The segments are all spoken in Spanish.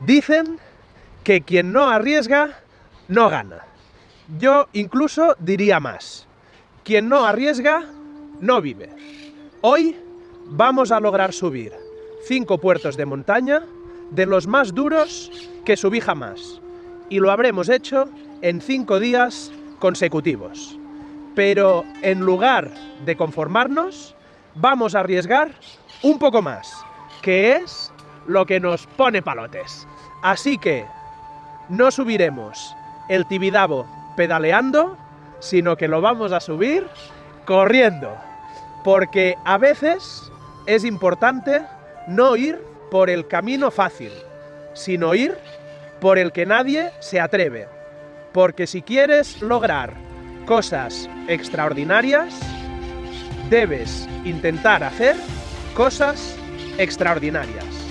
Dicen que quien no arriesga, no gana. Yo incluso diría más. Quien no arriesga, no vive. Hoy vamos a lograr subir cinco puertos de montaña de los más duros que subí jamás. Y lo habremos hecho en cinco días consecutivos. Pero en lugar de conformarnos, vamos a arriesgar un poco más, que es lo que nos pone palotes. Así que no subiremos el Tibidabo pedaleando, sino que lo vamos a subir corriendo. Porque a veces es importante no ir por el camino fácil, sino ir por el que nadie se atreve. Porque si quieres lograr cosas extraordinarias, debes intentar hacer cosas extraordinarias.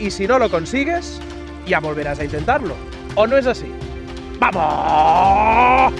Y si no lo consigues, ya volverás a intentarlo. ¿O no es así? ¡Vamos!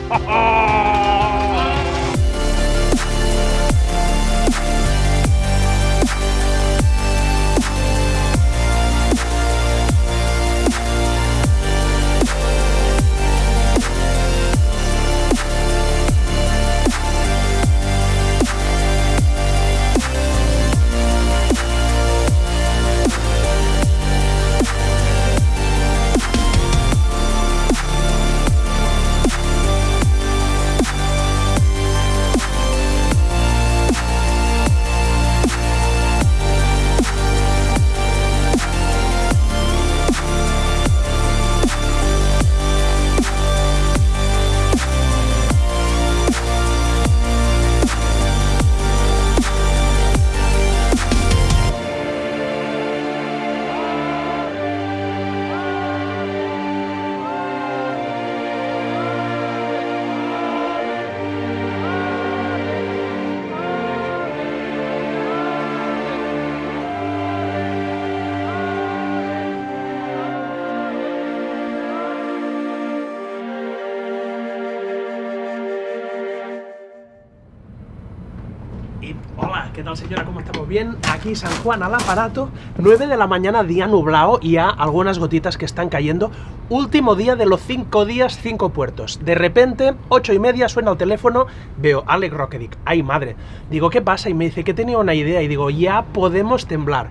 Hola, ¿qué tal señora? ¿Cómo estamos? Bien, aquí San Juan al aparato, 9 de la mañana, día nublado y ya algunas gotitas que están cayendo. Último día de los 5 días, 5 puertos. De repente, 8 y media, suena el teléfono, veo Alec Rockedick. ¡Ay madre! Digo, ¿qué pasa? Y me dice que tenía una idea y digo, ya podemos temblar.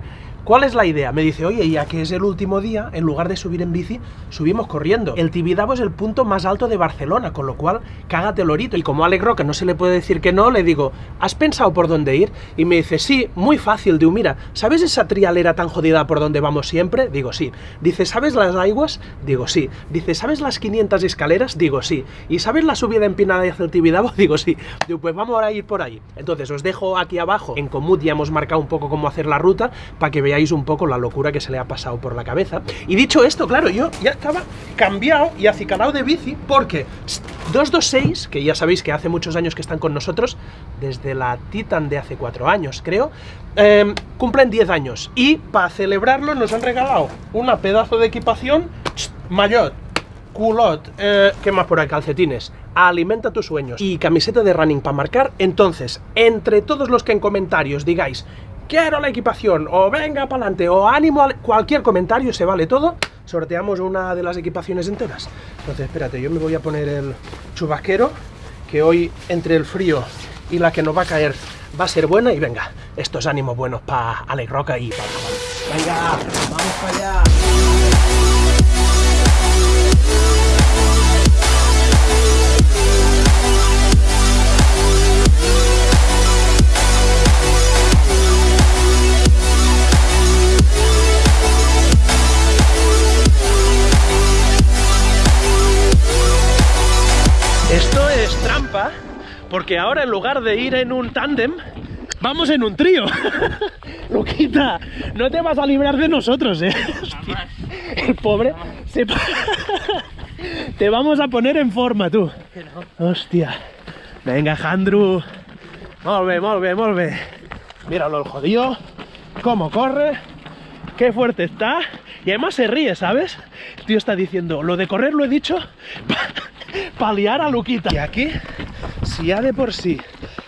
¿Cuál es la idea? Me dice, oye, ya que es el último día, en lugar de subir en bici, subimos corriendo. El Tibidabo es el punto más alto de Barcelona, con lo cual, cágate lorito. Y como Alex Roca no se le puede decir que no, le digo, ¿has pensado por dónde ir? Y me dice, sí, muy fácil. Digo, mira, ¿sabes esa trialera tan jodida por donde vamos siempre? Digo, sí. Dice, ¿sabes las aguas? Digo, sí. Dice, ¿sabes las 500 escaleras? Digo, sí. ¿Y sabes la subida empinada hacia el Tibidabo? Digo, sí. Digo, pues vamos a ir por ahí. Entonces, os dejo aquí abajo, en Comut ya hemos marcado un poco cómo hacer la ruta, para que veáis un poco la locura que se le ha pasado por la cabeza. Y dicho esto, claro, yo ya estaba cambiado y acicalado de bici porque 226, que ya sabéis que hace muchos años que están con nosotros, desde la Titan de hace cuatro años, creo, eh, cumplen 10 años. Y para celebrarlo nos han regalado una pedazo de equipación, maillot, culot, eh, ¿qué más por ahí? Calcetines, alimenta tus sueños y camiseta de running para marcar. Entonces, entre todos los que en comentarios digáis quiero la equipación, o venga para adelante, o ánimo, cualquier comentario, se vale todo, sorteamos una de las equipaciones enteras. Entonces, espérate, yo me voy a poner el chubasquero, que hoy entre el frío y la que nos va a caer va a ser buena, y venga, estos ánimos buenos para Alex Roca y para Venga, vamos para allá. Porque ahora en lugar de ir en un tándem, vamos en un trío. Luquita, no te vas a librar de nosotros, eh. Hostia, el pobre se... Te vamos a poner en forma, tú. Hostia. Venga, Jandru. Molve, molve, molve. Míralo el jodido. Cómo corre. Qué fuerte está. Y además se ríe, ¿sabes? El tío está diciendo, lo de correr lo he dicho para liar a Luquita. Y aquí, si ya de por sí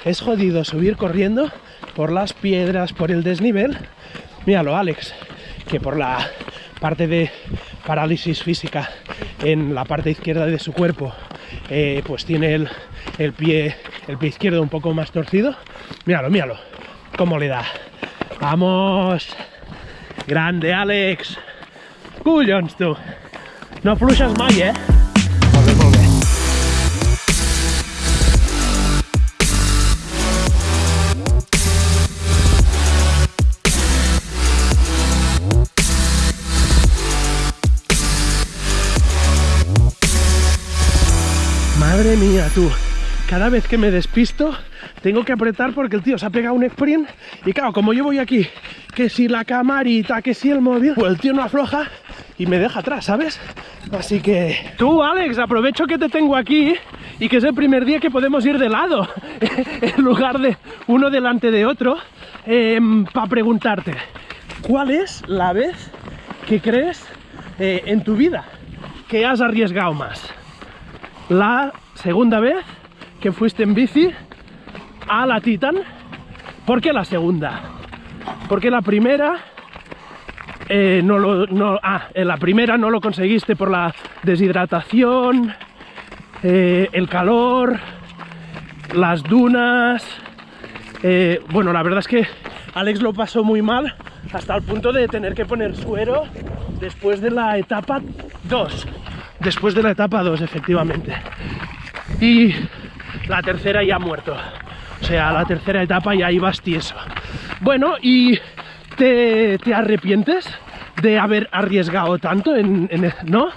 es jodido subir corriendo por las piedras, por el desnivel, míralo, Alex, que por la parte de parálisis física en la parte izquierda de su cuerpo, eh, pues tiene el, pie, el pie izquierdo un poco más torcido. Míralo, míralo, cómo le da. Vamos, grande Alex. Collons, tu. No fluixes mai, eh? Tú. Cada vez que me despisto tengo que apretar porque el tío se ha pegado un sprint y claro, como yo voy aquí, que si la camarita, que si el móvil, pues el tío no afloja y me deja atrás, ¿sabes? Así que tú, Alex, aprovecho que te tengo aquí y que es el primer día que podemos ir de lado en lugar de uno delante de otro para preguntarte, ¿cuál es la vez que crees eh, en tu vida que has arriesgado más? La segunda vez que fuiste en bici a la Titan. ¿Por qué la segunda? Porque la primera eh, no lo, ah, la primera no lo conseguiste por la deshidratación, eh, el calor, las dunas. Eh, bueno, la verdad es que Alex lo pasó muy mal hasta el punto de tener que poner suero después de la etapa 2. Después de la etapa 2, efectivamente. Y la tercera ya ha muerto. O sea, la tercera etapa ya ibas tieso. Bueno, y te, te arrepientes de haber arriesgado tanto en, en, ¿no?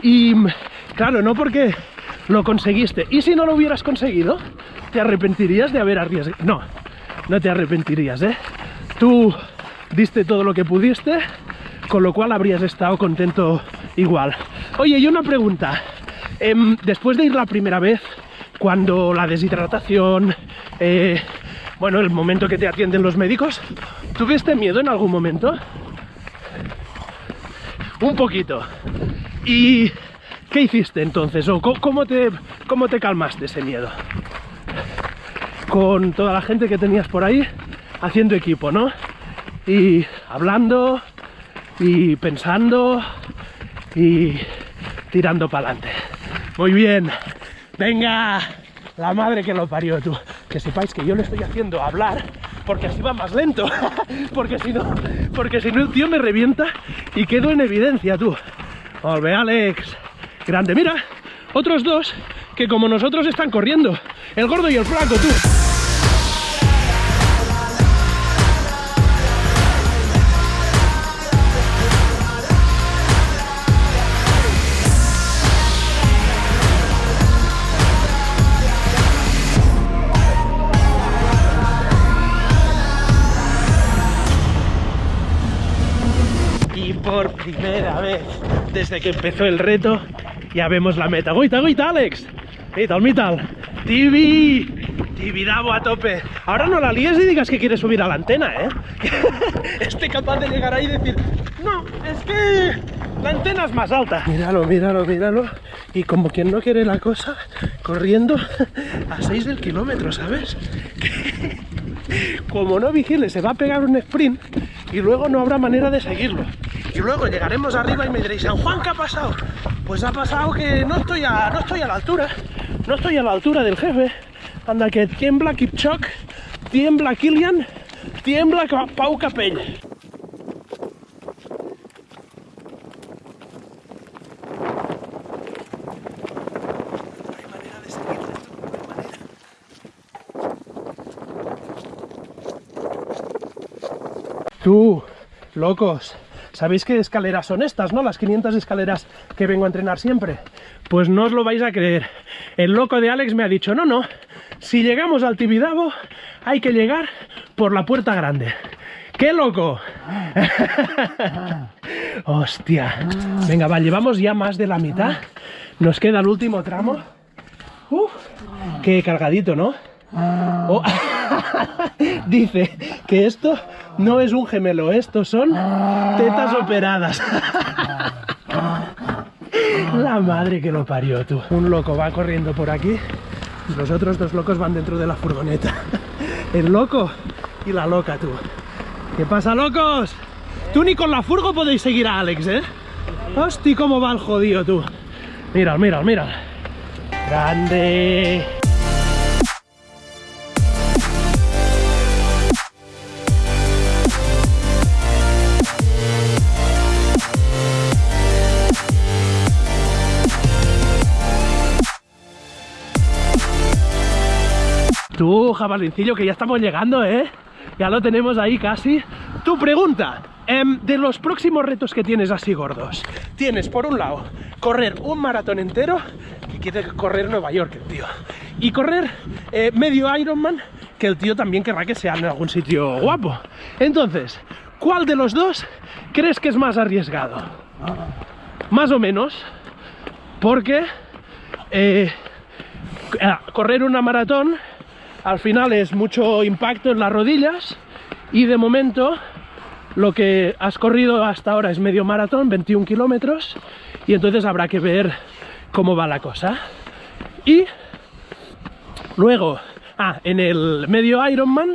Y claro, no porque lo conseguiste. ¿Y si no lo hubieras conseguido? ¿Te arrepentirías de haber arriesgado? No, no te arrepentirías, ¿eh? Tú diste todo lo que pudiste, con lo cual habrías estado contento igual. Oye, y una pregunta. Eh, después de ir la primera vez, cuando la deshidratación, eh, bueno, el momento que te atienden los médicos, ¿tuviste miedo en algún momento? Un poquito. ¿Y qué hiciste entonces? ¿O cómo te, cómo te calmaste ese miedo? Con toda la gente que tenías por ahí haciendo equipo, ¿no? Y hablando y pensando y tirando para adelante. Muy bien. Venga, la madre que lo parió tú. Que sepáis que yo le estoy haciendo hablar porque así va más lento. porque si no, porque si no el tío me revienta y quedo en evidencia tú. Volve, Alex. Grande, mira, otros dos que como nosotros están corriendo. El gordo y el flaco, tú. Primera vez desde que empezó el reto ya vemos la meta. ¡Goita, goita, Alex! ¡Mital, mital! ¡Tibi! Tibidabo a tope. Ahora no la líes y digas que quieres subir a la antena, ¿eh? Esté capaz de llegar ahí y decir, no, es que la antena es más alta. Míralo, míralo, míralo. Y como quien no quiere la cosa, corriendo a 6 del kilómetro, ¿sabes? como no vigile, se va a pegar un sprint y luego no habrá manera de seguirlo. Y luego llegaremos arriba y me diréis, San Juan, ¿qué ha pasado? Pues ha pasado que no estoy a, no estoy a la altura, no estoy a la altura del jefe. Anda que tiembla Kipchok, tiembla Kilian, tiembla Pau Capell. Tú, locos, ¿sabéis qué escaleras son estas, no? Las 500 escaleras que vengo a entrenar siempre. Pues no os lo vais a creer. El loco de Alex me ha dicho, no, no, si llegamos al Tibidabo hay que llegar por la puerta grande. ¡Qué loco! Hostia. Venga, va, llevamos ya más de la mitad. Nos queda el último tramo. Uf, qué cargadito, ¿no? Oh. Dice que esto no es un gemelo, estos son tetas operadas. La madre que lo parió, tú. Un loco va corriendo por aquí, los otros dos locos van dentro de la furgoneta. El loco y la loca, tú. ¿Qué pasa, locos? Tú ni con la furgo podéis seguir a Alex, ¿eh? Hosti, cómo va el jodido, tú. Mira, mira, mira. Grande. Tú, jabalincillo, que ya estamos llegando, ¿eh? Ya lo tenemos ahí casi. Tu pregunta, em, de los próximos retos que tienes así gordos. Tienes, por un lado, correr un maratón entero, que quiere correr Nueva York el tío. Y correr eh, medio Ironman, que el tío también querrá que sea en algún sitio guapo. Entonces, ¿cuál de los dos crees que es más arriesgado? Más o menos, porque eh, correr una maratón al final es mucho impacto en las rodillas y de momento lo que has corrido hasta ahora es medio maratón, 21 kilómetros y entonces habrá que ver cómo va la cosa. Y luego, ah, en el medio Ironman,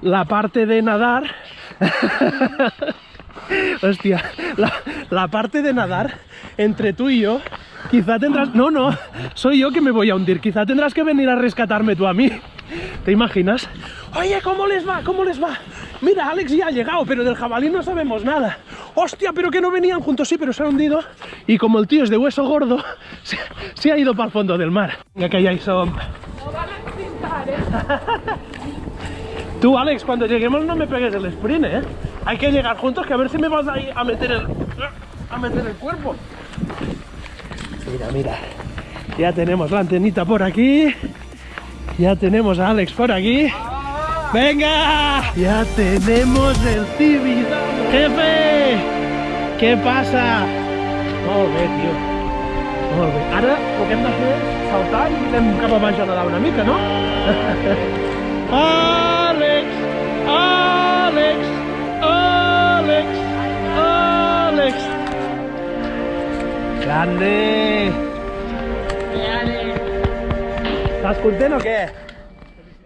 la parte de nadar... Hostia, la, la, parte de nadar entre tú y yo, quizá tendrás... No, no, soy yo que me voy a hundir, quizá tendrás que venir a rescatarme tú a mí. ¿Te imaginas? Oye, ¿cómo les va? ¿Cómo les va? Mira, Alex ya ha llegado, pero del jabalí no sabemos nada. Hostia, pero que no venían juntos, sí, pero se ha hundido. Y como el tío es de hueso gordo, se, ha ido para el fondo del mar. Venga, que hay son... No van a pintar, ¿eh? Tú, Alex, cuando lleguemos no me pegues el sprint, ¿eh? Hay que llegar juntos, que a ver si me vas ahí a meter el... a meter el cuerpo. Mira, mira. Ya tenemos la antenita por aquí. Ya tenemos a Alex por aquí. ¡Venga! Ya tenemos el Civi. ¡Jefe! ¿Qué pasa? Molt bé, tio. Molt bé. Ara que de saltar i anem cap a a una mica, no? Àlex! Àlex! Àlex! Àlex! Grande! ¿Estás content o què?